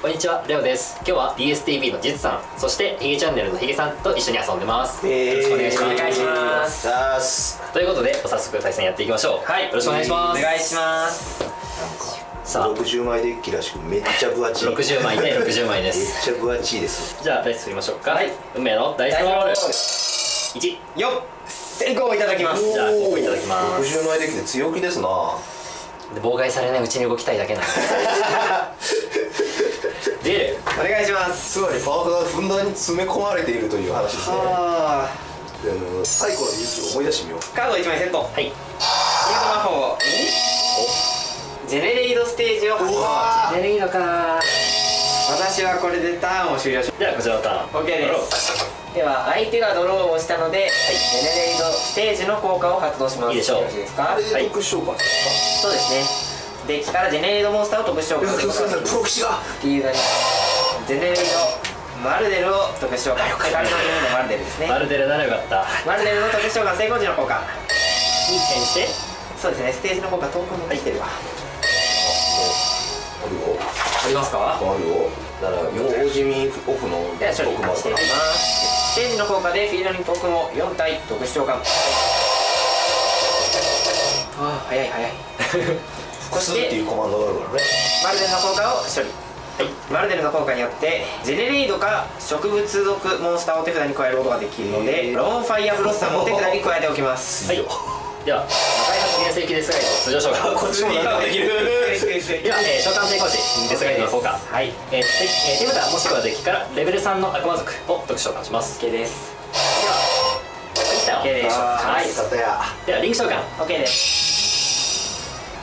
こんにちはレオです。今日は DSTV のジツさんそしてヒゲチャンネルのヒゲさんと一緒に遊んでます、よろしくお願いします。お願いします。ということで早速対戦やっていきましょう。はい。よろしくお願いします。お願いします。さあ。60枚デッキらしくめっちゃ分厚い。めっ60枚で60枚です。ちゃ分厚いですじゃあダイス振りましょうかはい。運命のダイスロール。ダイ1よっ先行いただきます。じゃあここいただきます。60枚デッキで強気ですな。で妨害されないうちに動きたいだけなんです お願いします。つまりパワーがふんだんに詰め込まれているという話ですね。あ。であの最古の勇気を思い出してみよう。ーカード1枚セット。はい。ヒート魔法ジェネレイドステージを発動わ出るいいのか私はこれでターンを終了しではこちらのターン。OK です。では相手がドローをしたので、ジェネレイドステージの効果を発動します。いいでしょう。よろしいですか？特殊そうですね。デッキからジェネレイドモンスターを特殊召喚かする。プロ騎士が。フィールドにジェネレイドマルデルを特殊召喚。セカンドジェネレイドマルデルですねマルデルならよかった。マルデルの特殊召喚成功時の効果。いい点してそうですね。ステージの効果遠く持ってきてるわ。あるよ。ありますか？あるよだから大地味オフのでは処理していきます。ステージの効果でフィールドにトークンを4体特殊召喚。ああ早い早い。そしスっていてうコマンドがあるからね。マルデルの効果を処理はい、マルデルの効果によってジェネレイドか植物属モンスターを手札に加えることができるので、ローンファイアブロッサムを手札に加えておきます。はい。では開発原石デスガイド通常召喚こっちもなんかできる。では、えー、召喚成功時デスガイドの効果はい。えー、でえー手札もしくはデッキからレベル3の悪魔族を特殊召喚します。OK です。では OK です。はい。ではリンク召喚、OK です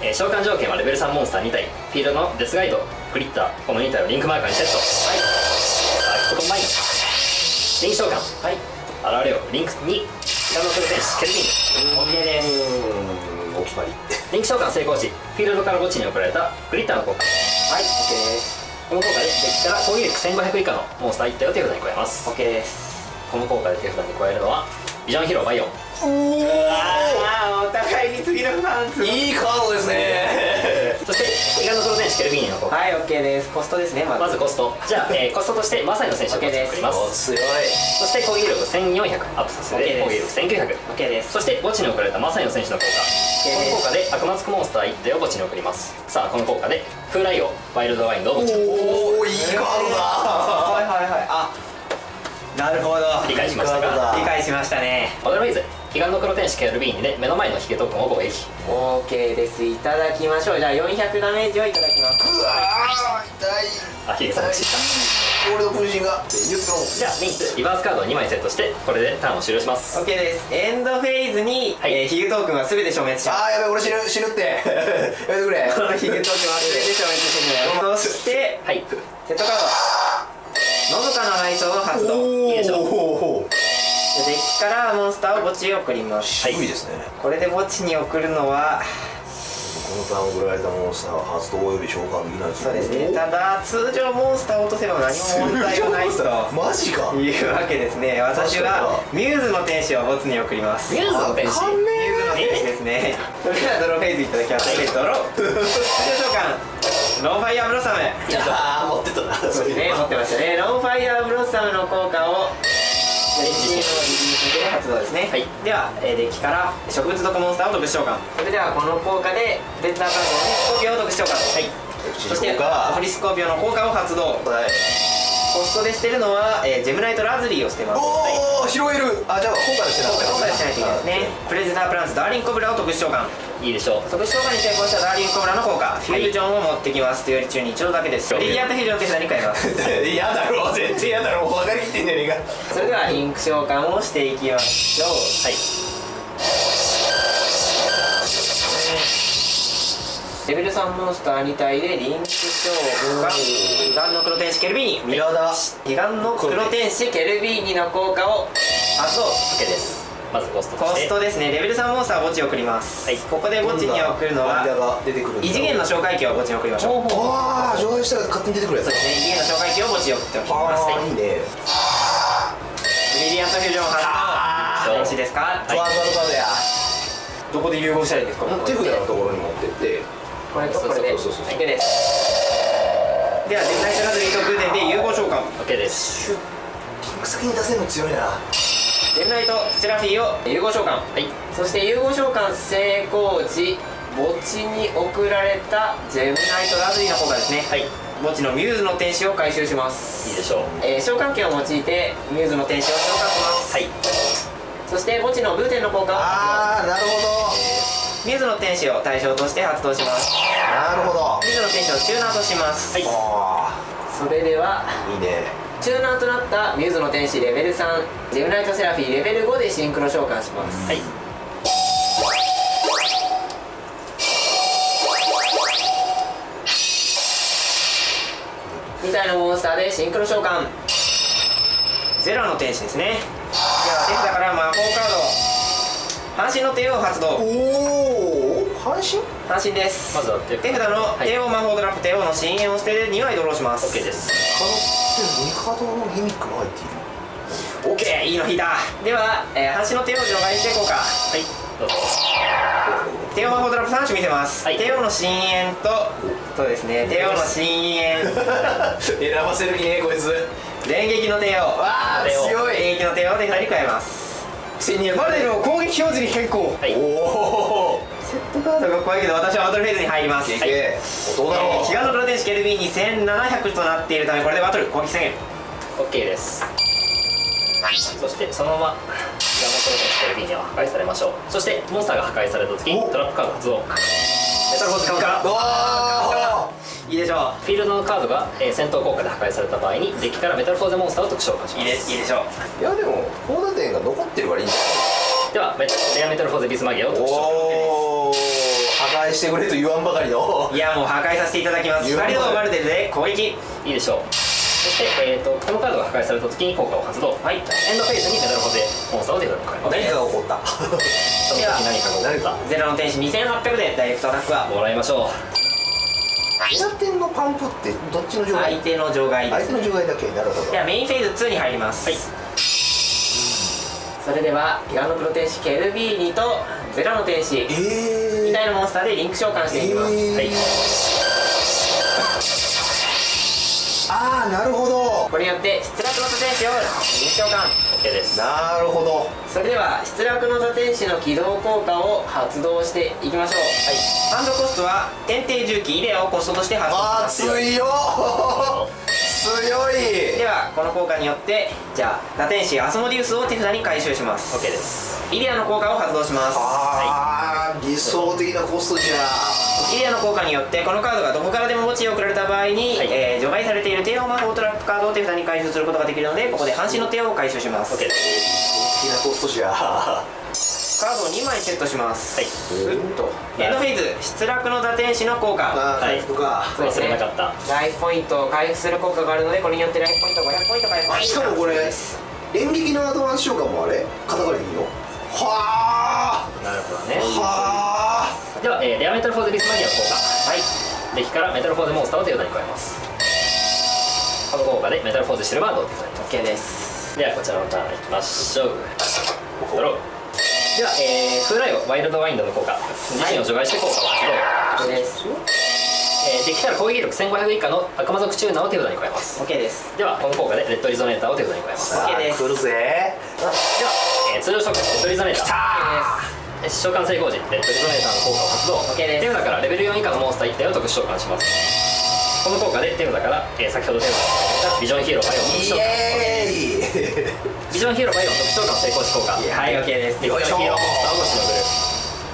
えー、召喚条件はレベル3モンスター2体フィールドのデスガイドクリッターこの2体をリンクマーカーにセット。はいさあここ前にリンク召喚はい。現れよリンク2ガの黒天使ケルビン OK ですお決まりリンク召喚成功時フィールドから墓地に送られたクリッターの効果はい。OK です。この効果でデッキから攻撃力1500以下のモンスター1体を手札に加えます。OK です。この効果で手札に加えるのはビジョンヒーローバイオン。お互いに次のパンツいいカードですね。そしてイガの黒天使ケルビーニの効果はい OK です。コストですねまず。まずコスト。じゃあ、えーコストとしてマサイの選手。を送ります。強い。そして攻撃力1400アップさせてです。攻撃力1900 OK です。そして墓地に送られたマサイの選手の効果。この効果で悪魔つくモンスター1体を墓地に送ります。さあこの効果で風来王ワイルドワインドを墓地に。おおいいカードだなるほど。理解しましたか？理解しましたね。オドライズ彼岸の黒天使ケルビーニで目の前のヒゲトークンを攻撃 OK です。いただきましょう。じゃあ400ダメージをいただきます。うわー痛い。あヒゲさんが死んだ俺の分身が。じゃあリンクリバースカードを2枚セットしてこれでターンを終了します。OK です。エンドフェーズに、はい。えーヒゲトークンは全て消滅します。あーやべえ俺死ぬ死ぬって。やめてくれ。こ のヒゲトークンは全て消滅してるそしてはい。セットカードのどかな内装を発動。いいでしょ？デッキからモンスターを墓地へ送ります。渋い。ですね。これで墓地に送るのはこのターン送られたモンスターは発動および召喚できないそうですね。ただ通常モンスターを落とせば何も問題がないとマジか？いうわけですね。私はミューズの天使を墓地に送ります。ミューズの天使ミューズの天使ですね。それではドローフェイズいただきます。はい。ドロー。召喚 ローファイアーブロッサム。ああ持ってたなそうですね持ってましたね。ローファイアーブロッサムの効果を。デッキのリリースで発動ですね、はい。では、えーデッキから植物毒モンスターを特殊召喚。それではこの効果でレッダーカードのスコーピオを特殊召喚。はい。そしてフリスコーピオの効果を発動。はいコストでしてるのは、えージェムナイトラズリーをしてます。おお拾える。あじゃあ今回はしてなかった今回はしないといけないですね。プレゼタープランツダーリンコブラを特殊召喚。いいでしょう。特殊召喚に成功したダーリンコブラの効果。フュージョンを持ってきますというより中に一度だけですはいリディアントフュージョンを手札に変えます。嫌だろ全然嫌だろ分かりきってんじゃね。えかそれではリンク召喚をしていきましょう。はいレベル3モンスター2体でリンク召喚彼岸の黒天使ケルビーニ。嫌だ彼岸の黒天使ケルビーニの効果を。発動 OK です。まずコストとコストですね。レベル3モンスターを墓地に送ります、はい。ここで墓地に送るのは異次元の召喚機を墓地に送りましょうああ除外したら勝手に出てくるやつ。そうですね。異次元の召喚機を墓地に送っておきます。ああはい。いい。ねブリリアントフュージョン発動よろしいですか、ワードカードや。どこで融合したらいいですか？手札のところに持ってってこれとこれで OK です。ではジェムナイトラズリー喚 OK です。リンク先に出せるの強いな。ジェムナイトセラフィーを融合召喚。はい。そして融合召喚成功時墓地に送られたジェムナイトラズリの効果ですねはい。墓地のミューズの天使を回収します。いいでしょう。えー召喚権を用いてミューズの天使を召喚します。はい。そして墓地のブーテンの効果。をあーなるほミューズの天使を対象として発動します。どなるほど。ミューズの天使をチューナーとします、はい。あそれではーいいね。チューナーとなったミューズの天使レベル3ジェムナイトセラフィーレベル5でシンクロ召喚します。はい。2体のモンスターでシンクロ召喚。ゼロの天使ですね。では手札から魔法カード半身の帝王発動。おお半身半身です。まずは手手札のはい。帝王魔法ドラップ帝王の深淵を捨てて2枚ドローします。OK です。カードって2カードのギミックが入っている OK いいの引いた。では、えー、半身の帝王除外していこうか。はいどうぞ。帝王魔法ドラップ3種見せます、はい。帝王の深淵とそうですね帝王の深淵 選ばせる気ねこいつ。連撃の帝王。わー強い。連撃の帝王で2人加えます1200バレルを攻撃表示に変更。はい。おおセットカード。が怖いけど私はバトルフェーズに入ります、い。けどうだろう。えー、彼岸のプロテンシケルビーに1700となっているためこれでバトル攻撃制限。OK です。そしてそのままガンマプロテンシカル B には破壊されましょう。そしてモンスターが破壊された時にお。トラップカード発動。メタルフォース使うかわいいでしょフィールドのカードが、えー戦闘効果で破壊された場合にデッキからメタルフォーゼモンスターを特殊召喚しういいますでいいでしょう。いやでも高打点が残ってるからいいんじゃではメレアメタルフォーゼビスマギアをない特殊召喚おお破壊してくれと言わんばかりの。いやもう破壊させていただきます。光ドーバルテルで攻撃。いいでしょう。そして、えー、とこのカードが破壊された時に効果を発動。はい。エンドフェーズにメタルフォーゼモンスターを手札に加えます何かが起こった。その時何かが起こっゼロの天使2800でダイレクトアタックはたもらいましょエラテンのパンプってどっちの除外相手の除外です相手の除外だけ。なるほど。ではメインフェーズ2に入ります。はい。それではギガのプロ天使ケルビーニとゼロの天使。え2ー体のモンスターでリンク召喚していきます、えー。はいああなるほど。これによって失落の座天使をリンク召喚う OK です。なるほど。それでは失落の座天使の起動効果を発動していきましょう。ハンドコストは天帝重機イデアをコストとして発動します。強いよ強い。ではこの効果によってじゃあ座天使アスモディウスを手札に回収します。OK です。イデアの効果を発動します。ああ理想的なコストじゃ。イデアの効果によってこのカードがどこからでも墓地へ送られた場合に、はい。えー除外されている帝王魔法トラップカードを手札に回収することができるのでここで半身の帝王を回収します。OK です。好きなコストじゃカードを2枚セットします、はい。うんと。エンドフェーズ失落の座天使の効果あー回復か忘れなかった。ライフポイントを回復する効果があるのでこれによってライフポイント500ポイント回復しかもこれ演劇のアドバンス召喚もあれ？肩代わりでいいの。はなるほどね。あ。はでは、えーレアメタルフォーゼビスマギアの効果。はい。デッキからメタルフォーゼモンスターを手札に加えます。この効果でメタルフォーゼシルバードを手札に OK です。ではこちらのターンいきましょう。ドローでは、えー、フーライオワイルドワインドの効果自身を除外して効果を発動、ですえー、デッキから攻撃力1500以下の悪魔族チューナーを手札に加えます OK です。ではこの効果でレッドリゾネーターを手札に加えます。では、OK です。来るぜえー、通常召喚レッドリゾネーター。えー召喚成功時レッドリゾネーターの効果を発動。OK です。手札からレベル4以下のモンスター1体を特殊召喚します。この効果で手札から、えー先ほど手札ビジョンヒーローバイオン特殊召喚イエーイ。ビジョンヒーローバイオン特殊召喚成功時効果はい。OK です。ビジョンヒーローモンスターをしのぐる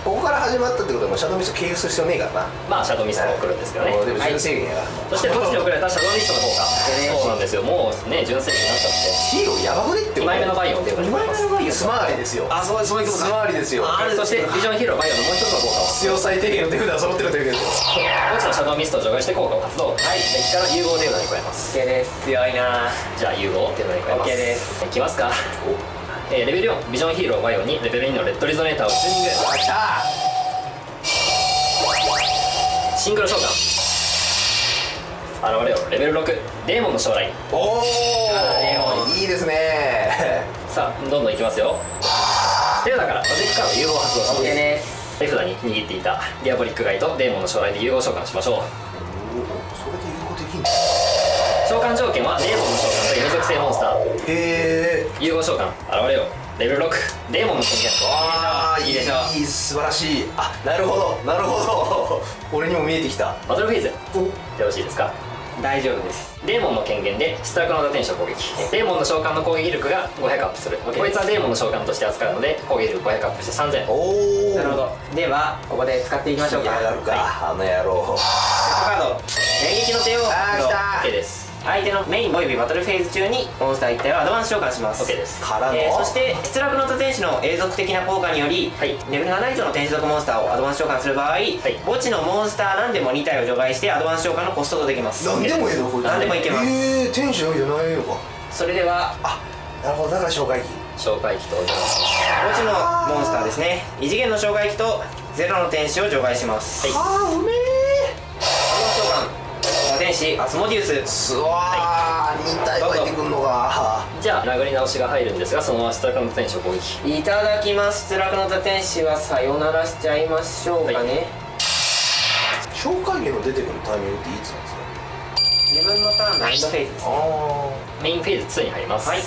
ここから始まったってことはもうシャドウミスト経由する必要ねえからな。まあシャドウミストも来るんですけどね、もうでも準制限やから。そして墓地に送られたシャドウミストの効果そうなんですよもうね準制になっちゃって。ヒーローやばくねって2枚目のバイオンっていうのに加えますスマーリですよ。あそうそういうことスマーリですよ。あそしてビジョンヒーローバイオンのもう一つの効果を必要最低限の手札が揃ってるということです墓地のシャドウミストを除外して効果を発動。はい。デッキから融合手札に加えます。OK です。強いな。じゃあ融合手札に加えます？OK です。いきますか？えーレベル4ビジョンヒーローバイオンにレベル2のレッドリゾネーターをチューニングあ来た。シンクロ召喚現れよレベル6デーモンの招来。おおい。いですね。さあどんどんいきますよ。手札からマジックカード融合を発動します。OK です。手札に握っていたディアボリックガイとデーモンの招来で融合召喚しましょう。それで融合できんの？召喚条件はデーモンの召喚闇属性モンスター。へえ融合召喚。現れよレベル6デーモンの権限ああいいいいでしょ。いい素晴らしい。あなるほど。なるほど。俺にも見えてきた。バトルフェーズ。よろしいですか？大丈夫です。デーモンの権限で出力の打天使を攻撃。デーモンの召喚の攻撃力が500アップする。こいつはデーモンの召喚として扱うので攻撃力500アップして3000おおなるほど。ではここで使っていきましょうか。やがるか、あの野郎。カード。連撃の手をあー来た。OK です相手のメインおよびバトルフェーズ中にモンスター1体をアドバンス召喚します。OK です。からの、えーそして出力の多天使の永続的な効果により、はい。レベル7以上の天使属モンスターをアドバンス召喚する場合、墓地のモンスター何でも2体を除外してアドバンス召喚のコストとできます。何でもいいのこいつ何でもいけます。ええー、天使のみじゃないのか。それではあなるほどだから紹介紹介機とお邪魔し墓地のモンスターですね。異次元の障害機とゼロの天使を除外します、はい。あーうめアドバンス召喚多天使アスモデウス。えすわー、2体湧いてくんのか。じゃあ殴り直しが入るんですがそのまま出力の打天使を攻撃。いただきます。出力の多天使はさよならしちゃいましょうかね、はい。紹介源の出てくるタイミングっていつなんですか？自分のターンのエンドフェーズですあメインフェーズ2に入ります。はい。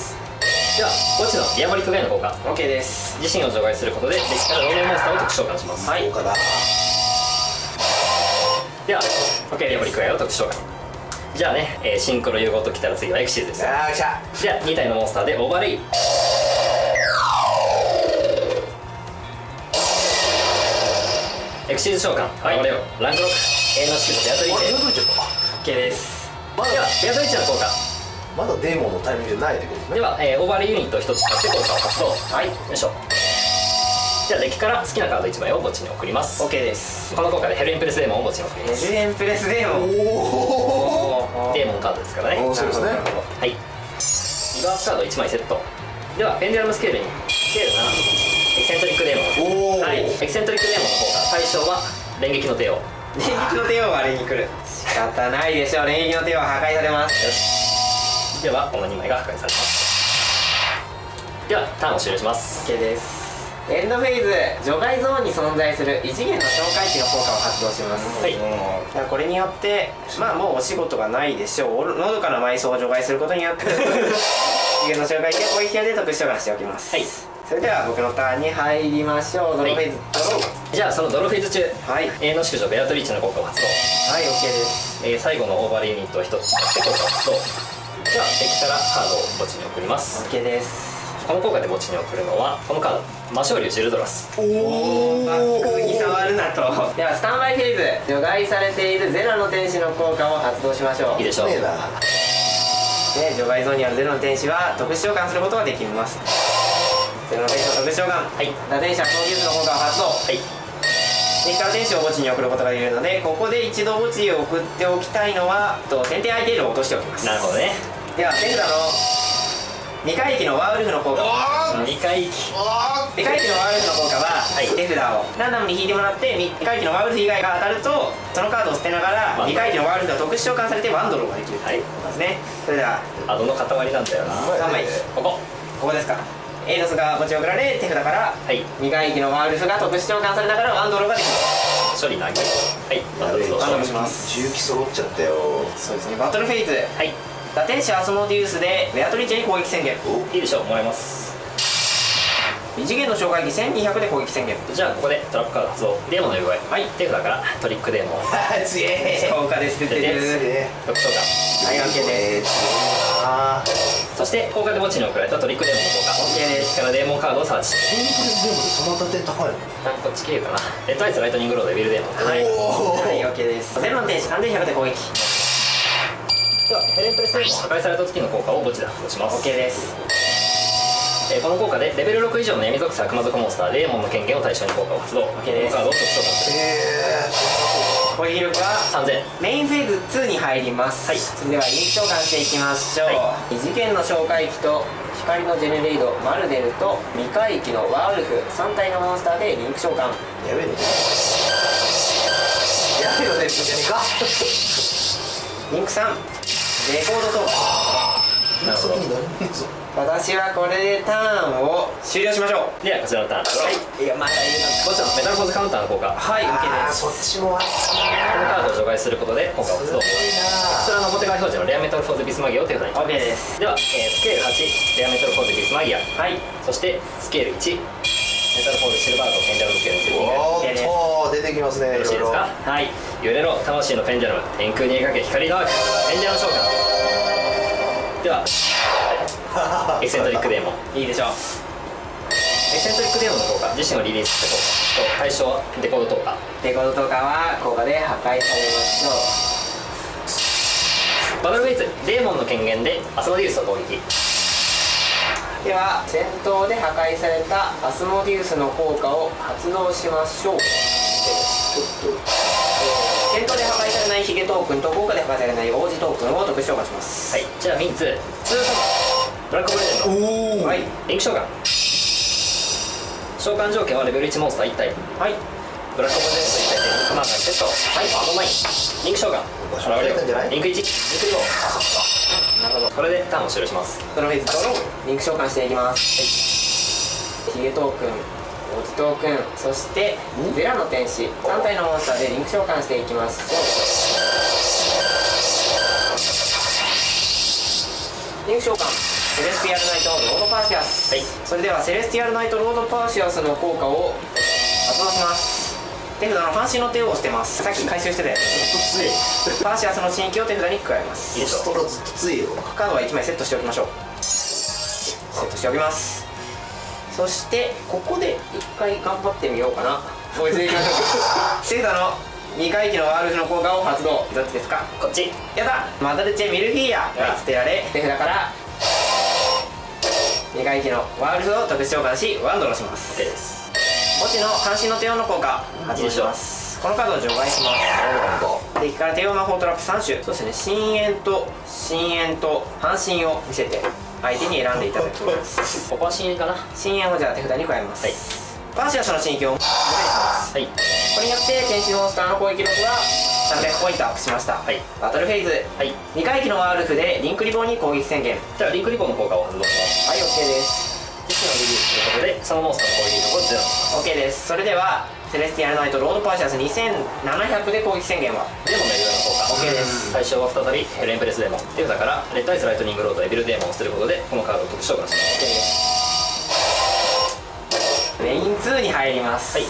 では墓地のディアボリックガイの効果 OK です。自身を除外することでデッキから同名モンスターを特殊召喚します。はいでは OK ディアボリックガイを特殊召喚じゃあね、えーシンクロ融合ときたら次はエクシーズです。よあた。じゃあ2体のモンスターでオーバーレイエクシーズ召喚。はい。現れよ。ランク6永遠の淑女ベアトリあれーチェどこ行っちゃった OK です。まだ。ではベアトリッチの効果。まだデーモンのタイミングじゃないってことですね。では、えーオーバーレイユニットを1つ使って効果を発動。はい。よいしょじゃあデッキから好きなカード1枚を墓地に送ります。OK です。この効果でヘルインプレスデーモンを墓地に送ります。レジエンプレスデーモン。おおデーモンカードですからね。おー。そうですね。はい。リバースカード1枚セット。ではペンデュラムスケールにスケール7エキセントリックデーモン。はい。エキセントリックデーモンの効果対象は連撃の帝王。連撃の帝王があれに来る。仕方ないでしょう。連撃の帝王は破壊されます。よし。ではこの2枚が破壊されます。ではターンを終了します。OK ですエンドフェーズ除外ゾーンに存在する異次元の哨戒機の効果を発動します。はい。これによってまあもうお仕事がないでしょう。のどかな埋葬を除外することによって異次元の哨戒機を攻撃で特殊召喚しておきます。はい。それでは僕のターンに入りましょう。ドローフェーズ、ドロじゃあそのドロフェーズ中。ーはい。永遠の宿女ベアトリーチの効果を発動、はい OK です。えー最後のオーバーユニットを1つ使って効果を発動。ではデッキからカードを墓地に送ります。OK ですこの効果で墓地に送るのはこのカード魔性竜ジルドラス。おバックに触るなと。ではスタンバイフェーズ除外されているゼロの天使の効果を発動しましょう。いいでしょう。ねえなで除外ゾーンにあるゼロの天使は特殊召喚することができます。ゼロの天使の特殊召喚。はい。打天使はプロデュースの効果を発動。はい。デッキから天使を墓地に送ることができるのでここで一度墓地へ送っておきたいのはと天帝アイテールを落としておきます。なるほどね。では手札の未回帰のワーウルフの効果。2回息あ未回帰のワーウルフの効果は、はい。手札をランダムに引いてもらって未回帰のワーウルフ以外が当たるとそのカードを捨てながらワンドロー未回帰のワーウルフが特殊召喚されてワンドローができるといですね、それではアドの塊なんだよな。うまい3枚。ここ。ここですか。エイドスが墓地を送られ手札からはい。未回帰のワーウルフが特殊召喚されながらワンドローができる処理投げはい。バトルやべえストーションします。重機揃っちゃったよ。そうですね。バトルフェイズ。はい打天使アスモディウスでベアトリーチェに攻撃宣言おいいでしょうもらえます。異次元の障害機1200で攻撃宣言じゃあここでトラップカード発動デーモンの呼び声はい手札からトリックデーモン強え効果です出てるえ特徴感はい OK ですあそして効果で墓地に送られたトリックデーモンの効果。OK ですからデーモンカードをサーチテンプレスデーモンでそんな打点高いこっち経由かな。レッドアイスライトニングロードエビルデーモ。ンはい。はい OK です。ゼロの天使3100で攻撃ではヘレンプレス破壊された時の効果を墓地で発動します。OK です。えーこの効果でレベル6以上の闇属性悪魔族モンスターデーモンの権限を対象に効果を発動。この OK ですカードを特殊召喚するえ攻撃力は3000メインフェーズ2に入ります、はい。それではインク召喚していきましょう、は異次元の哨戒機と光のジェネレイドマルデルと未回帰のワーウルフ3体のモンスターでリンク召喚。ーやべえ。ねやべえのねじゃねえか。リンク3レコードと。私はこれでターンを終了しましょう。ではこちらのターンドローい。やまだいるこちらのメタルフォーズカウンターの効果。こはい。OK あーです。そっちもあったのカードを除外することで効果を発動こちらの表側表示のレアメタルフォーズビスマギアを手札に。OK です。では、えースケール8レアメタルフォーズビスマギア。はい。そしてスケール1メタルフォーズシルバードペンデュラムスケールツーリングおーーっと出てきますねよろしいですか？はい。揺れろ魂のペンデュラム天空に描け光のアークペンデュラム召喚では。エキセントリックデーモン。いいでしょう。エキセントリックデーモンの効果。自身をリリースして効果。と対象デコード効果デコードとかは効果で破壊されましょバトルフェイズ。デーモンの権限でアスモディウスを攻撃。うでは戦闘で破壊されたアスモディウスの効果を発動しましょう。ちょっと戦闘で破壊されないヒゲトークンと効果で破壊されない王子トークンを特殊召喚します。はいじゃあミンツツーサマブラックブレジェンド。おおはいリンク召喚召喚条件はレベル1モンスター1体。はい。ブラックブレジェンド1体でリンクマーカーにセットはいアードナインリンク召喚リンク1リンク2なるほどこれでターンを終了しますドロフェイズドローリンク召喚していきます、ヒゲトークン王子トークンそしてゼラの天使。3体のモンスターでリンク召喚していきます。リンク召喚セレスティアルナイトロードパーシアスはいそれではセレスティアルナイトロードパーシアスの効果を発動します手札の半身の手を押してます。さっき回収してたやつ。ついパーシアスの新規を手札に加えます。いいでしょストロずっとついよ。カードは1枚セットしておきましょう。セットしておきます。そしてここで1回頑張ってみようかな。追いついていきましょう手札の 2回忌のワールフの効果を発動。どっちですか？こっち。やだ。マダルチェミルフィーヤが捨てられ。手札から2回忌のワールフを特殊召喚しワンドロします OK です墓地の半身の帝王の効果発動します。このカードを除外します。敵から帝王魔法トラップ3種そうですね深淵と深淵と半身を見せて相手に選んでいただきます。ここは深淵かな？は深淵をじゃあ手札に加えます、はい。パーシアスの新規をお願いしますい。これによって天使モンスターの攻撃力が300ポイントアップしました、はい。バトルフェイズ。はい。2回忌のワールフでリンクリボンに攻撃宣言。じゃあリンクリボンの効果を発動します。はい OK ですリリースすることでそのモンスターの攻撃力をゼロにしま。す OK です。それではセレスティアルナイトロードパーシアス2700で攻撃宣言はデーモンの効果 OK です。対象は再びヘルエンプレスデーモン。手札からレッドアイズライトニングロードエビルデーモンを捨てることでこのカードを特殊召喚します。OK です。メイン2に入ります。はい。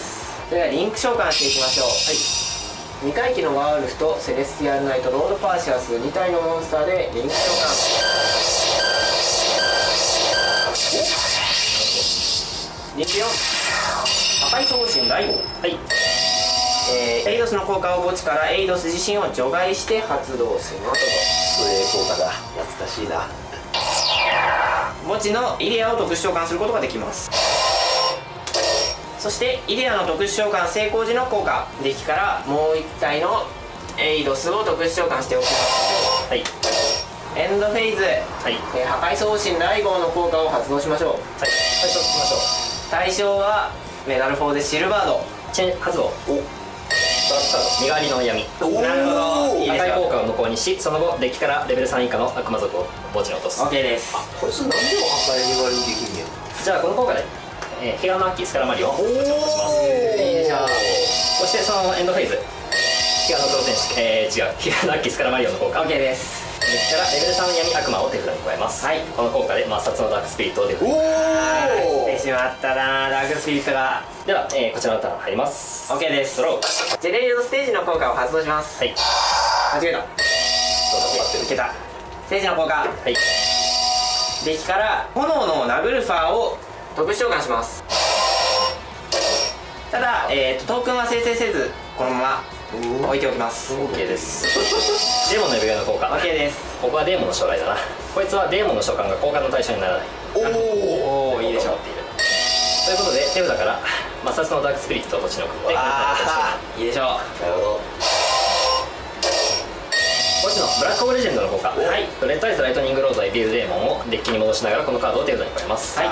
それではリンク召喚していきましょう。はい。2回忌のワールフとセレスティアルナイトロードパーシアス2体のモンスターでリンク召喚リンク4破械双王神ライゴウはい。えーエイドスの効果を墓地からエイドス自身を除外して発動しますそれ効果だ懐かしいな。墓地のイデアを特殊召喚することができます。そしてイデアの特殊召喚成功時の効果デッキからもう1体のエイドスを特殊召喚しておきます。はい。エンドフェイズ、はい。えー破壊送信雷号の効果を発動しましょう。はい。最初聞きましょ対象はメダル4でシルバード。うチェーン発動身代わりの闇おなるほど。いい破壊効果を無効にしその後デッキからレベル3以下の悪魔族を墓地に落とす。OK です。こいつ何でも破壊に割りできんねんじゃあこの効果で、えー、ヒガのアッキースカラマリオ。ンおおいいでしょうそしてそのエンドフェイズ。ヒガの黒天使えー、違う。ヒアッキースカラマリオンの効果。OK ですデッキからレベル3の闇悪魔を手札に加えます。はい。この効果で抹殺のダークスピリットをデッキおお来てしまったなダークスピリットが。では、えー、こちらのターン入ります。OK です。ドロー。ジェレードステージの効果を発動します。はい。間違えた。どうぞ。いけた。ステージの効果。はい。デッキから炎のナグルファーを特殊召喚します。ただ、えーと、トークンは生成せずこのまま置いておきます。OK です。デーモンの指輪の効果 OK です。ここはデーモンの将来だな。こいつはデーモンの召喚が効果の対象にならない。おおいいでしょ。うということで手札から摩擦のダークスピリットを土地に送ってああいいでしょ。うなるほど。こっちのブラックオブレジェンドの効果はい。レッドアイズライトニングロードエビルデーモンをデッキに戻しながらこのカードを手札に加えます。はい。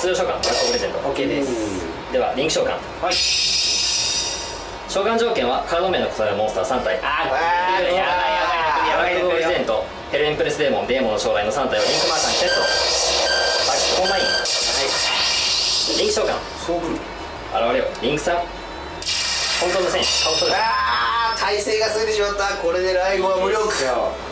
通常召喚ブラックオブレジェンド。OK です。ではリンク召喚。はい召喚条件はカード名の異なるモンスター3体。ああーーやばいやばいやばい。ブラックオブレジェンドヘルエンプレスデーモンデーモンの招来の3体をリンクマーカーにセット。バックコンバイン。リンク召喚そうくる。現れよ。リンク3本当の戦士顔それあー耐性が過ぎてしまった。これでライゴは無力。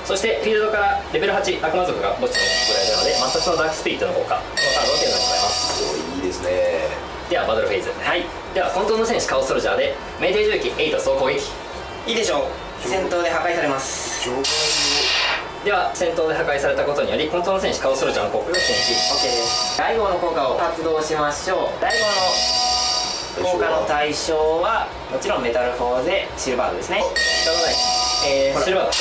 そしてフィールドからレベル8悪魔族が墓地に送られるので抹殺のダークスピリットの効果このカードを手札に加えます。おいいですねではバトルフェーズ。はい。では本当の戦士カオスソルジャーで命定重機8総攻撃。いいでしょう。戦闘で破壊されます。では戦闘で破壊されたことにより本当の戦士カオスソルジャーの効果が禁止 OK です。第5の効果を発動しましょう。第5の効果の対象はもちろんメタルフォーゼシルバードですね。仕方ない。えー、シルバーが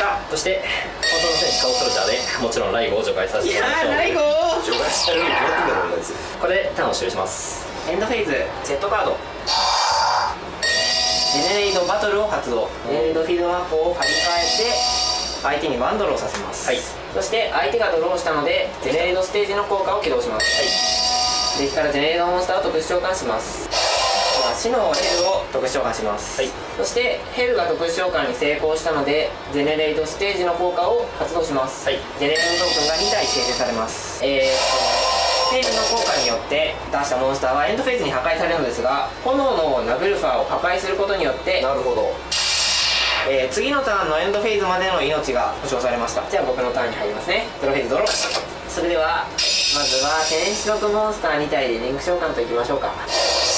まそして本当の戦士カオスソルジャーでもちろんライゴを除外させたいやてもらいましょう。ー第5除外されるに決まってなこれでターンを終了します。エンドフェーズセットカード。ジェネレイドバトルを発動。ジェネレイドフィールドマップを張り替えて相手にワンドローさせます、はい。そして相手がドローしたのでジェネレイドステージの効果を起動します、デッキからジェネレードモンスターを特殊召喚しますでは死のヘルを特殊召喚します、はい。そしてヘルが特殊召喚に成功したのでジェネレイドステージの効果を発動します、はい。ジェネレイドトークンが2体生成されます。えーとヘルの効果によって出したモンスターはエンドフェーズに破壊されるのですが炎のナグルファーを破壊することによって、なるほど。えー次のターンのエンドフェーズまでの命が保証されました。じゃあ僕のターンに入りますね。ドロフェーズドローそれではまずは天使族モンスター2体でリンク召喚といきましょうか。2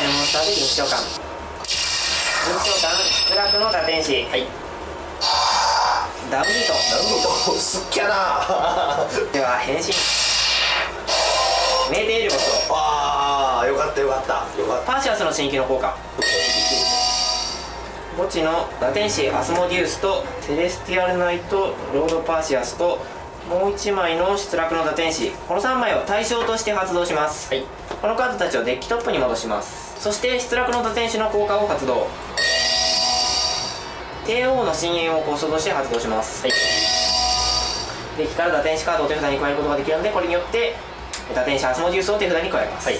体のモンスターでリンク召喚リンク召喚失楽の打天使はいダウンビート。なるほどすっきゃな。では変身メーテエルボスをああよかったよかった。よかった。パーシアスの進撃の効果。墓地のラテンシーアスモディウスとセレスティアルナイトロードパーシアスともう1枚の出落の打天使。この3枚を対象として発動します、はい。このカードたちをデッキトップに戻しますそして出落の打天使の効果を発動。帝王の深淵をコストとして発動します。はい。デッキから打天使カードを手札に加えることができるのでこれによって打天使アスモディウスを手札に加えます、はい。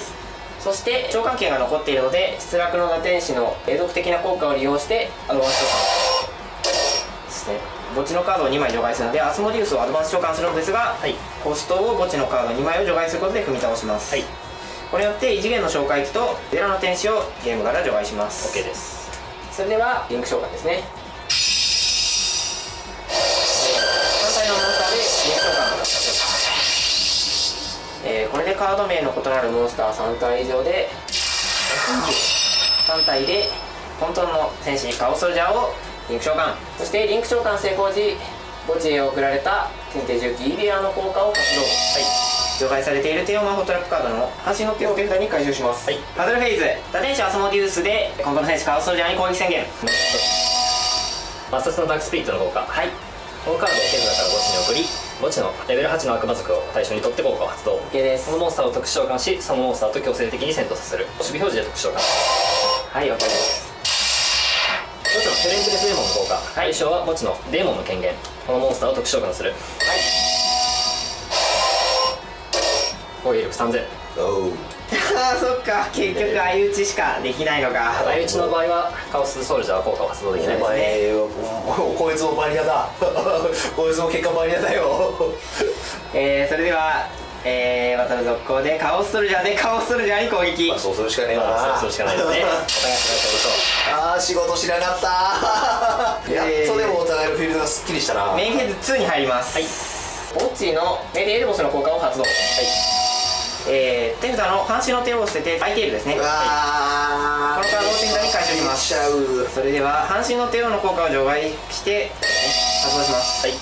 そして召喚権が残っているので出落の打天使の永続的な効果を利用してアドバンス召喚ですね。墓地のカードを2枚除外するのでアスモディウスをアドバンス召喚するのですが、はい。コストを墓地のカード2枚を除外することで踏み倒します、はいこれによって異次元の召喚機とゼロの天使をゲームから除外します。OK です。それではリンク召喚ですね。単体のモンスターでリンク召喚えーこれでカード名の異なるモンスター3体以上で3体で本当の戦士カオソルジャーをリンク召喚。そしてリンク召喚成功時墓地へ送られた天帝重機イリアの効果を発動除外されているテオマホトラップカードの半身の手を手札に回収します、はい。バトルフェイズ。打天使アスモディウスで今度の戦士カオソルジャーに攻撃宣言。抹殺のダークスピリットの効果。はい。このカードを手札から墓地に送り墓地のレベル8の悪魔族を対象にとって効果を発動。OK です。そのモンスターを特殊召喚しそのモンスターと強制的に戦闘させる。守備表示で特殊召喚。はい OK です。墓地のヘレンテレスデーモンの効果。対象は墓地のデーモンの権限。このモンスターを特殊召喚する。はい攻撃力3000おう。あ あそっか結局相打ちしかできないのか。相打ちの場合はカオスソルジャーは効果を発動できない。おですねこいつもバニラだ。こいつも 結果バニラだよ。えー、それではえー、バトル続行でカオスソルジャーでカオスソルジャーに攻撃。まあそうするしかねえわな。まあそうするしかないですね。あー仕事しなかった。やっとでもお互いのフィールドがすっきりしたな。メインフェーズ2に入ります。はい。墓地のメデエルボスの効果を発動。はいえー、手札の半身の手を捨てて相手いるですね。うわー。このカードを手札に回収します。しちゃうそれでは半身の帝王の効果を除外して発動します。はい。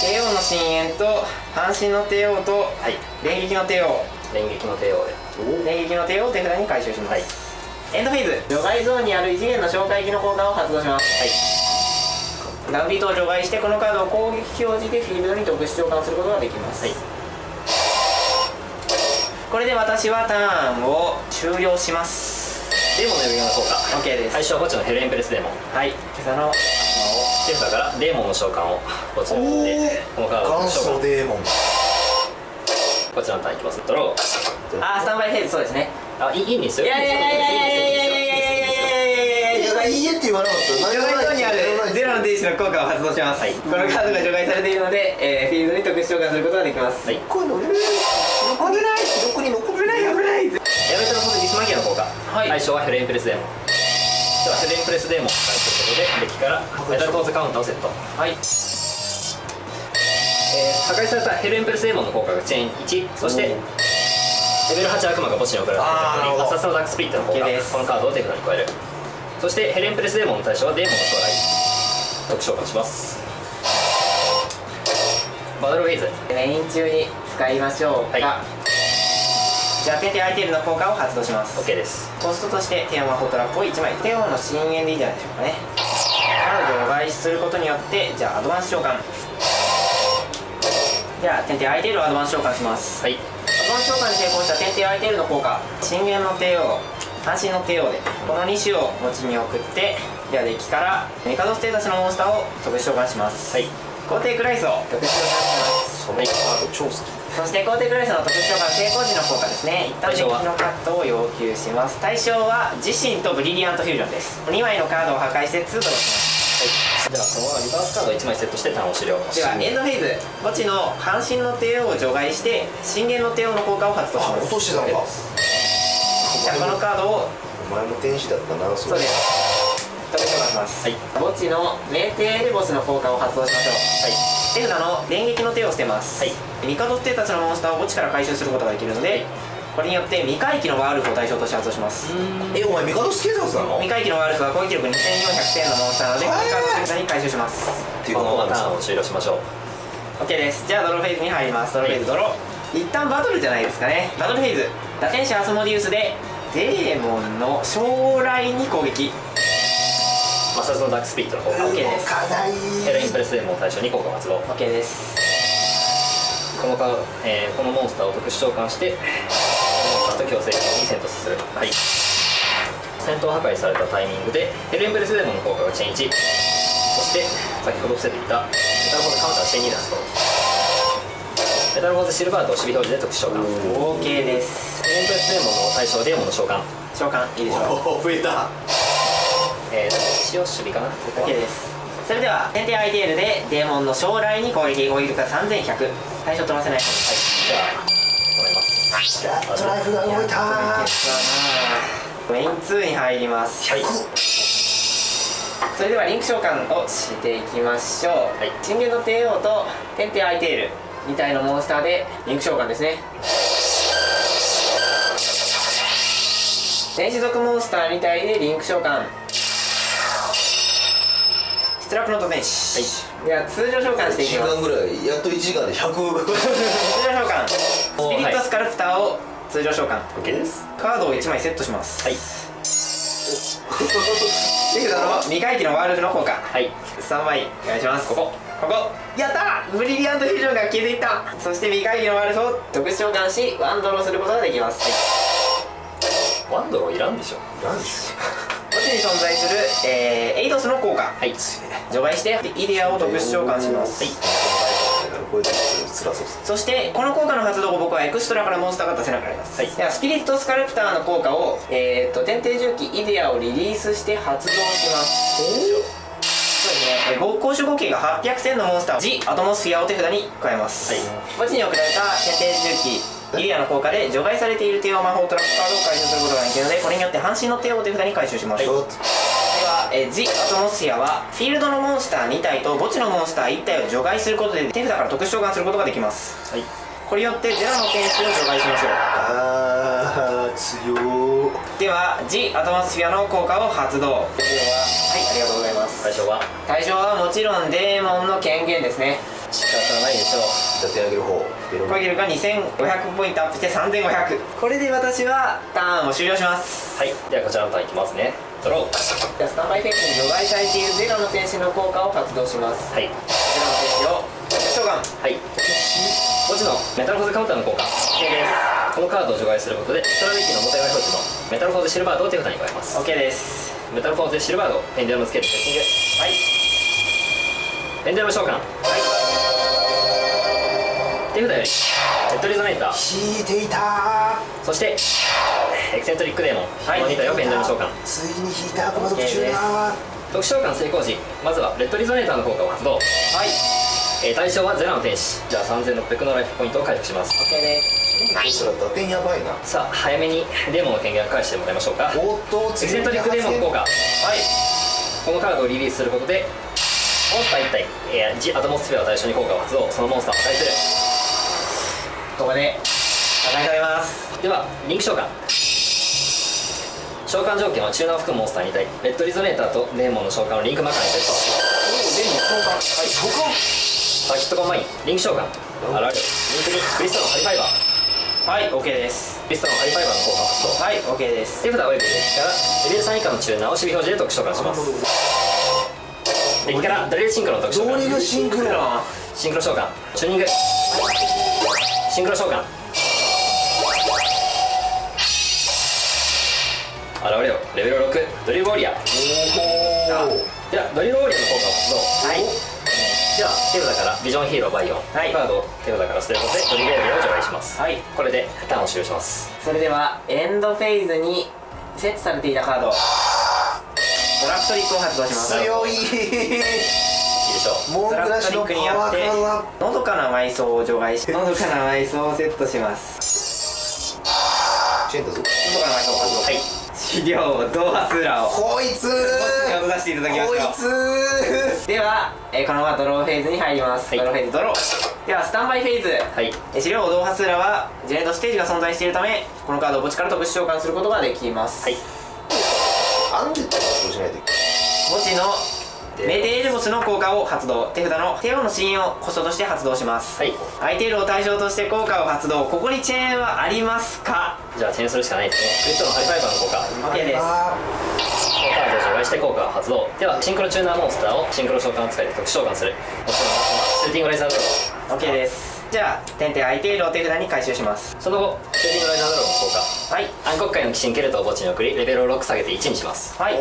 帝王の深淵と半身の帝王とはい。連撃の帝王連撃の帝王で連撃の帝王を手札に回収します、はい。エンドフェーズ。除外ゾーンにある異次元の紹介機の効果を発動します。はい。ダウンビートを除外してこのカードを攻撃表示でフィールドに特殊召喚することができます、はいこれで私はターンを終了します。デーモンの呼び名の効果 OK です。対象は墓地のヘルエンプレスデーモン。はい。手札の手札からデーモンの召喚を墓地に送ってこのカード召喚祖デーモン。こちらのターンいきます。ドロー。あースタンバイフェーズそうですね。あいいいいんですよ。いやいやいやいやいやいやいやいやいやいやいやいやいやいやいいえって言わなかった除外ゾーンにラの天使の効果を発動します、はいこのカードが除外されているので、えーフィールドに特殊召喚することができますはいこれ乗れる危ないはい。対象はヘレンプレスデーモ。ンではヘレンプレスデーモ。ンを使いすることでデッキからメタルーズカウンターをセット、はい。えー破壊されたヘレンプレスデーモンの効果がチェーン1そしてレベル8悪魔が墓地に送られあーなるほど。たアサスのダークスピリットの効果 OK です。このカードを手札に加える。そしてヘレンプレスデーモンの対象はデーモンの将来。特召喚します。バトルフェイズ。メイン中に使いましょうか、はいじゃあ天帝アイテルの効果を発動します。OK です。コストとしてテーマフォートラップを1枚。テーマの深淵でいいんじゃないでしょうかね。彼女を外出することによってじゃあアドバンス召喚。では天帝アイテルをアドバンス召喚します。はい。アドバンス召喚に成功した天帝アイテルの効果。深淵の帝王半身の帝王でこの2種を持ちに送ってではデッキからメカドステータスのモンスターを特殊召喚します。はい。皇帝クライスを特殊召喚しますそ超好き。そして皇帝クライスの特殊召喚成功時の効果ですね。一旦デッキのカットを要求します。対象は自身とブリリアントフュージョンです。2枚のカードを破壊して2ドローしではそのままリバースカードを1枚セットしてターンを終了ますではエンドフェーズ墓地の半身の帝王を除外して深淵の帝王の効果を発動しあます。落としてたのかじゃあこのカードをお前も天使だったなそそうです。特殊召喚します、はい墓地の冥帝エレボスの効果を発動しましょう。はい手札の電撃の手を捨てます、はい。ミカドステータスのモンスターを墓地から回収することができるので、これによって未回帰のワールフを対象として発動しますえお前ミカドスケータスなの？未回帰のワールフは攻撃力2400点のモンスターなのでこのカード手札に回収します。っていうこのままターンさを終了しましょう OK です。じゃあドローフェーズに入ります。ドローフェーズドロー。一旦バトルじゃないですかね。バトルフェーズ。打天使アスモディウスでデーモンの将来に攻撃マサズのダークスピリットの効果 OK です。かないヘレンプレスデーモンを対象に効果を発動 OK です。このカード、えーこのモンスターを特殊召喚してモンスターと強制権に戦闘させる。はい。戦闘破壊されたタイミングでヘレンプレスデーモンの効果がチェーン1そして先ほど伏せていたメタルフォーズカウンターチェーン2ダストメタルフォーズシルバーと守備表示で特殊召喚。OK です。ヘレンプレスデーモンの対象はデーモンの召喚。召喚。いいでしょ。うお増えたえーと一応守備かな？OK です。それでは天帝アイテールでデーモンの将来に攻撃攻撃力が3100対象取らせないはい。じゃあ止めます。ラットライフが動いたメイン2に入ります。はい。それではリンク召喚をしていきましょう、はい。神元の帝王と天帝アイテール2体のモンスターでリンク召喚ですね。天使族モンスター2体でリンク召喚出力の土天使、では通常召喚してい1時きます。間ぐらい。やっと1時間で100通常召喚。スピリットスカルプターを通常召喚 OK です。カードを1枚セットします。はい。手札の未回帰のワールドの効果はい。3枚お願いします。ここ。ここ。やったー。ブリリアントフュージョンが消えていった。そして未回帰のワールドを特殊召喚しワンドローすることができます。ワンドローいらんでしょ。何です墓地に存在する、えーエイドスの効果。はい除外してイデアを特殊召喚します、はい。そしてこの効果の発動後僕はエクストラからモンスターが出せなくなります、はい。ではスピリットスカルプターの効果をえー、っと天帝重機イデアをリリースして発動します。そうですね。公主合計が800戦のモンスターを G アトモスフィアを手札に加えます、はい。墓地に送られた天帝重機イデアの効果で除外されている帝王魔法トラップカードを回収することができるのでこれによって半身の帝王を手札に回収します、ちょっとでは、えー、ジ・アトモスフィアはフィールドのモンスター2体と墓地のモンスター1体を除外することで手札から特殊召喚することができます。はい。これによってゼロの点数を除外しましょあー強では G アトモスフィアの効果を発動。でははいありがとうございます。対象は？対象はもちろんデーモンの権限ですね。仕方ないでしょう。じゃあ手上げる方ベロ。ン攻撃力が2500ポイントアップして3500これで私はターンを終了します。はいではこちらのターンいきますねドロースタンバイフェイクに除外されているゼロの天使の効果を発動します。はい。ゼロの天使を召喚はい。墓地のメタルフォーズカウンターの効果。OK です。このカードを除外することでストラディッキの表側表示のメタルフォーズシルバードを手札に加えます。OK です。メタルフォーズシルバードペンデュラムスケールセッティングはい。ペンデュラム召喚手札よりレッドリゾネーター。引いていたそしてエキセントリックデーモン、この2体をペンデュラム召喚ついに引いた悪魔族中だ特殊召喚成功時まずはレッドリゾネーターの効果を発動、はい。えー対象はゼラの天使。じゃあ3600のライフポイントを回復します。OK です。それ打点やばいな。さあ早めにデーモンの権限を返してもらいましょうか。おっとエキセントリックデーモンの効果。はい。このカードをリリースすることでモンスター1体、えー、ジ・アトモスフェアを対象に効果を発動。そのモンスターを破壊すここで与えられます。るではリンク召喚召喚条件はチューナーを含むモンスター2体レッドリゾネーターとデーモンの召喚をリンクマーカーにセットデニ交換はいそこサーキットコンバインリンク召喚現れるリンク2クリストロンハリファイバーはい OK ですクリストロンハリファイバーの効果を発動はい OK です手札およびデッキからレベル3以下のチューナーを守備表示で特殊召喚しますデッキからドリルシンクロの特殊召喚ドリルシンクロンシンクロ召喚チューニングシンクロ召喚現れよレベル6ドリルウォリア。ー。おではドリルウォリアーの効果を発動はい。では手札からビジョンヒーローバイオン、はい。カードを手札から捨てることでドリルウォリアーを除外します。はい。これでターンを終了します。それではエンドフェーズにセットされていたカードドラフトリックを発動します。強い。いいでしょ。モンドラシのパフトリックにワーあってがのどかな埋葬を除外しのどかな埋葬をセットします資料ドーハスーラをこいつ手を出していただきましょうこいつでは、えーこのままドローフェーズに入ります、はい。ドローフェーズドロー。ではスタンバイフェーズ。はい。えー資料ドーハスーラはジェネートステージが存在しているためこのカードを墓地から特殊召喚することができます、はい。アンデッドはそうしないといけ墓地のメテールボスの効果を発動。手札のテオのシーンをコストとして発動します、はい。相手を対象として効果を発動ここにチェーンはありますか？じゃあチェーンするしかないですね。クリストのハリファイバーの効果。OK です。あこのカードを除外して効果を発動。ではシンクロチューナーモンスターをシンクロ召喚を使い特殊召喚する。もちろんシューティングライザードロー。OK ですじゃあ点々相手を手札に回収します。その後シューティングライザードローの効果はい。暗黒界の鬼神ケルトを墓地に送りレベルを6下げて1にします。はい。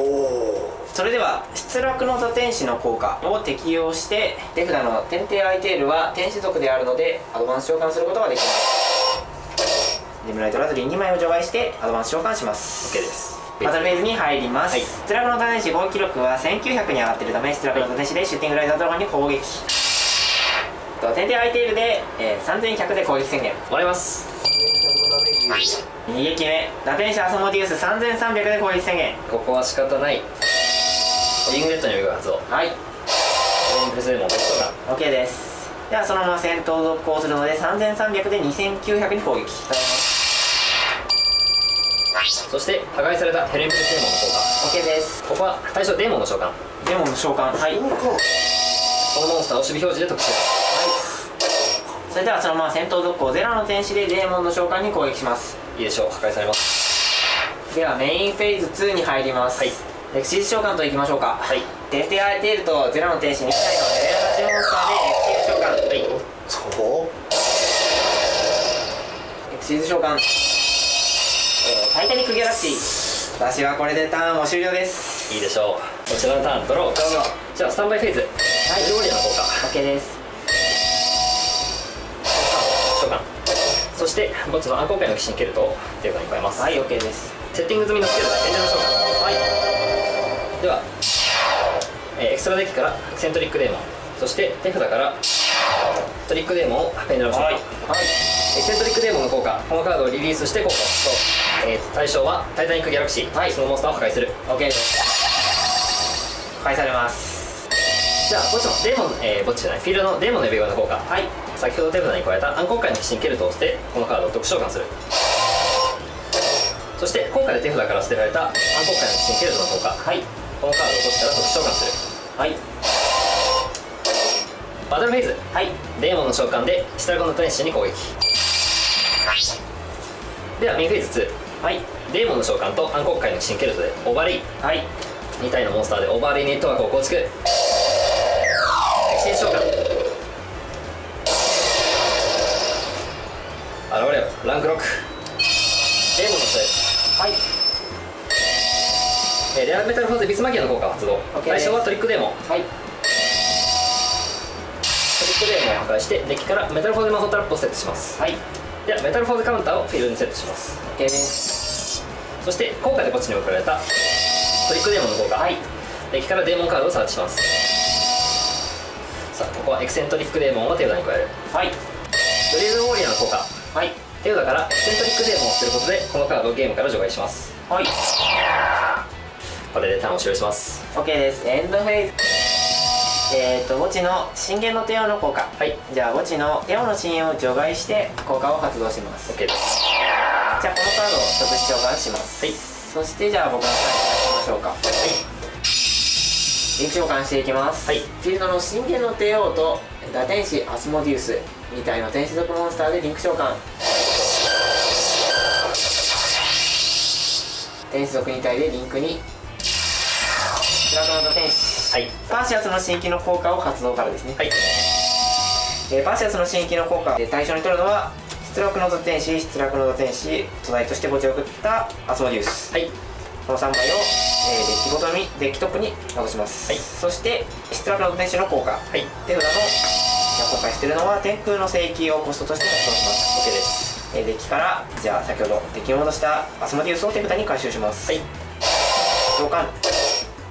それでは出落の座天使の効果を適用して手札の天帝アイテールは天使族であるのでアドバンス召喚することができます。デムライトラズリー2枚を除外してアドバンス召喚します。OK です。バトルフェーズに入ります、はい。出落の座天使攻撃力は1900に上がっているため出落の座天使でシューティングライザードラゴンに攻撃と天帝アイテールで、えー3100で攻撃宣言。もらいます。2撃目打天使アソモディウス3300で攻撃宣言。ここは仕方ない。リングレッドに呼びが発動はい。レインプレスデーモン特殊召喚 OK です。ではそのまま戦闘続行するので3300で2900に攻撃。そして破壊されたヘレンプレスデーモンの効 OK です。果ここは対象デーモンの召喚。こデモンの召喚。はい。ーそうかのモンスターを守備表示で特殊。召それではそのまま戦闘続行ゼロの天使でデーモンの召喚に攻撃します。喚いいでしょう破壊されます。ではメインフェーズ2に入ります。はい。エクシーズ召喚といきましょうか。はい。天帝アイテールとゼロの天使2体のレベル8モンスターでエクシーズ召喚。はい。そうエクシーズ召喚、えー、タイタニックギャラクシー。私はこれでターンも終了です。いいでしょう。こちらのターンドロー。どうぞ。じゃあスタンバイフェーズ。はい。ルオリアの効果 OK ですして墓地の暗黒界の鬼神ケルトを手札に加えます、はい OK です。セッティング済みのスキルで天井の召喚はい。では、えーエクストラデッキからエクセントリックデーモンそして手札からトリックデーモンをペンダル召喚、はい。エクセントリックデーモンの効果このカードをリリースして効果を発動、えー対象はタイタニックギャラクシー、はい。そのモンスターを破壊する。OK です。返されますじゃあ墓地のデーモン、えー、墓地じゃないフィールドのデーモンの指輪の効果。はい。先ほど手札に加えた暗黒界の鬼神ケルトを捨てこのカードを特殊召喚する。そして今回で手札から捨てられた暗黒界の鬼神ケルトの効果。はい。このカードを墓地から特殊召喚する。はい。バトルフェーズ。はい。デーモンの召喚でシタラゴンの天使に攻撃。ではメインフェーズはい。2デーモンの召喚と暗黒界の鬼神ケルトでオーバーレイ。はい。2体のモンスターでオーバーレイネットワークを構築ランク6デーモンの人です。はい。えーレアメタルフォーゼビスマギアの効果を発動。対象はトリックデーモン。はい。トリックデーモンを破壊してデッキからメタルフォーゼ魔法トラップをセットします。はい。ではメタルフォーゼカウンターをフィールドにセットします。OK です。そして効果で墓地に送られたトリックデーモンの効果、はい。デッキからデーモンカードをサーチします。さあここはエクセントリックデーモンを手札に加える。はい。ドリルウォリアーの効果。はい手札からエクセントリックデーモンを捨てることでこのカードをゲームから除外します。はい。これでターンを終了します。OK です。エンドフェーズ。えーと墓地の信玄の帝王の効果。はい。じゃあ墓地の帝王の信用を除外して効果を発動します。OK です。じゃあこのカードを特殊召喚します。はい。そしてじゃあ僕のターンに出しましょうか。リンク召喚していきます。はい。フィールドの信玄の帝王と打天使アスモディウスみたいな天使属モンスターでリンク召喚天使属2体でリンクに。スラクノと天使はい。パーシアスの新規の効果を発動からですね、はい。えーパーシアスの新規の効果で対象に取るのは出力の土天使出力の土天使土台として墓地を送ったアスモディウス。はい。この3枚を、えーデッキごとにデッキトップに戻します、はい。そして出力の土天使の効果。はい。手札の今回してるのは天空の聖域をコストとして発動します。OK ですえーデッキからじゃあ先ほどデッ戻したアスモディウスを手札に回収します。はい。召喚。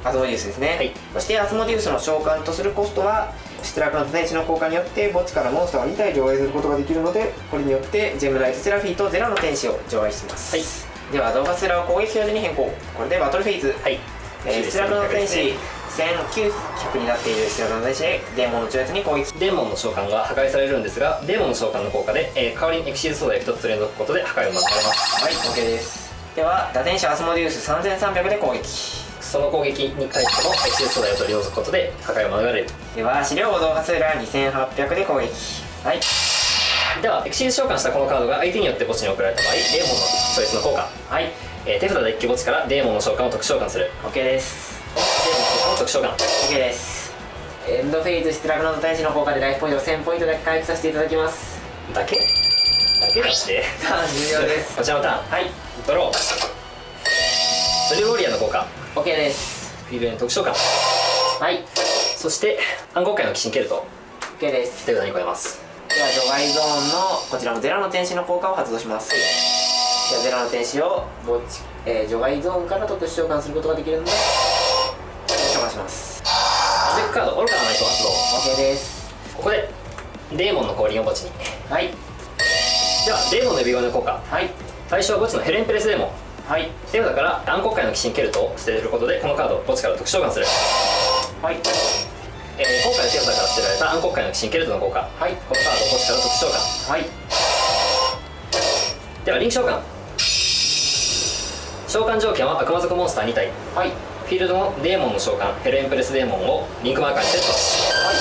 アスモディウスですね、はい。そしてアスモディウスの召喚とするコストは出力の天使の効果によって墓地からモンスターを2体除外することができるのでこれによってジェムライトセラフィーとゼロの天使を除外します、はい。では動画セラを攻撃表示に変更。これでバトルフェイズ。はい。えー、出力の天使1900になっている出力の天使でデーモンの超越に攻撃。デーモンの召喚が破壊されるんですがデーモンの召喚の効果で、えー代わりにエクシーズソーダ1つ連続ことで破壊を免れます。はい OK です。では打天使アスモディウス3300で攻撃。その攻撃に対してもエクシーズソーダを取り除くことで破壊を免れる。では資料動画スーラー2800で攻撃。はい。ではエクシーズ召喚したこのカードが相手によって墓地に送られた場合デーモンのチョイスの効果、はい。えー手札デッキ墓地からデーモンの召喚を特殊召喚する。OK です特殊召喚 OK です。エンドフェイズ出力の天使の効果でライフポイントを1000ポイントだけ回復させていただきます。だけ？だけだって。ターン重要です。こちらのターン。はい。ドロー。ドリルウォリアーの効果。OK です。フィールドに特殊召喚はい。そして暗黒界の鬼神ケルト OK です。手札に加えます。では除外ゾーンのこちらのゼロの天使の効果を発動します、ではゼロの天使をえー除外ゾーンから特殊召喚することができるのでカード愚かなナイト発動 OK です。ここでデーモンの降臨を墓地に。はい。ではデーモンの指輪の効果はい。対象は墓地のヘレンプレスデーモン。はい。手札から暗黒界の鬼神ケルトを捨てることでこのカードを墓地から特殊召喚する、はい。えー、今回の手札から捨てられた暗黒界の鬼神ケルトの効果はい。このカードを墓地から特殊召喚。はい。ではリンク召喚召喚条件は悪魔族モンスター2体はいフィールドのデーモンの召喚ヘルエンプレスデーモンをリンクマーカー。にセットはい。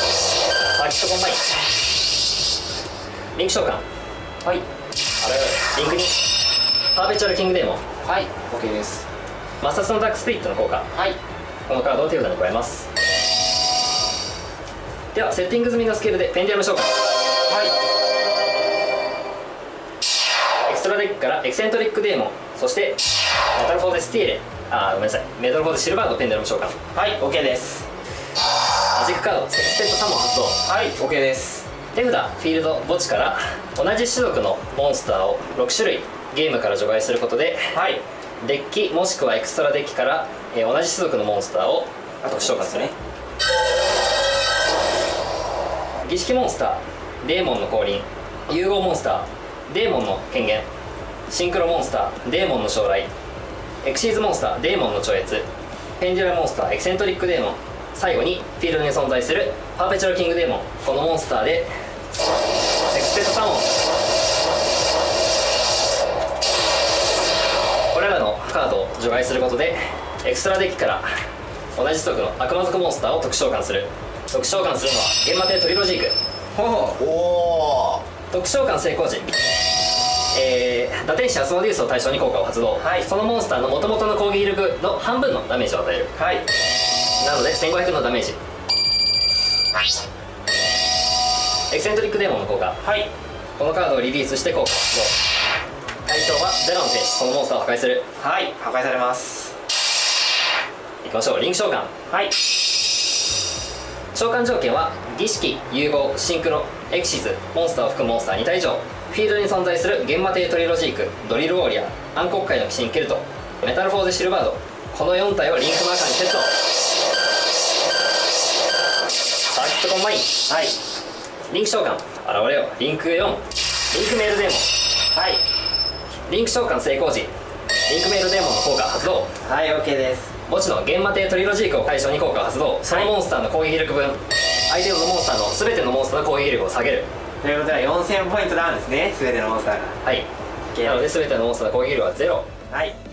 サーキットコンバインリンク召喚はい。現れろリンク2パーペチュアルキングデーモンはい。OK です。摩擦のダークスピリットの効果。はい。このカードを手札に加えますではセッティング済みのスキルでペンデュラム召喚はい。エクストラデッキからエクセントリックデーモンそしてメタルフォーデスティーレ。あーごめんなさい。メタルフォーデシルバードペンデュラム召喚はい。はい OK です。マジックカードセクステッドサモン発動。はい。OK です。手札フィールド墓地から同じ種族のモンスターを6種類ゲームから除外することではい。デッキもしくはエクストラデッキから、えー同じ種族のモンスターを特殊召喚する。ね儀式モンスターデーモンの降臨。融合モンスターデーモンの権限。シンクロモンスターデーモンの将来エクシーズモンスターデーモンの超越。ペンデュラモンスターエキセントリックデーモン最後にフィールドに存在するパーペチュアルキングデーモンこのモンスターでセクステッドサモンこれらのカードを除外することでエクストラデッキから同じ族の悪魔族モンスターを特殊召喚する。特殊召喚するのはゲンマテトリロジーク。ほうおお特殊召喚成功時えー、打天使アスモディウスを対象に効果を発動、はい。そのモンスターの元々の攻撃力の半分のダメージを与える。はい。なので1500のダメージ。エクセントリックデーモンの効果。はい。このカードをリリースして効果を発動。対象はゼロの天使。そのモンスターを破壊する。はい。破壊されます。いきましょう。リンク召喚。はい。召喚条件は儀式融合シンクロエクシズモンスターを含むモンスター2体以上フィールドに存在するゲンマテトリロジークドリルウォリアー暗黒界の鬼神ケルトメタルフォーゼシルバードこの4体をリンクマーカーにセット。ンマインはい。リンク召喚。現れよ。リンク4リンクメールデーモン。はい。リンク召喚成功時。リンクメールデーモンの効果発動。はい OK です墓地の幻魔帝トリロジークを対象に効果発動そのモンスターの攻撃力分相手のモンスターの全てのモンスターの攻撃力を下げるということで4000ポイントダウンですね全てのモンスターが。はい。なので全てのモンスターの攻撃力はゼロ。はい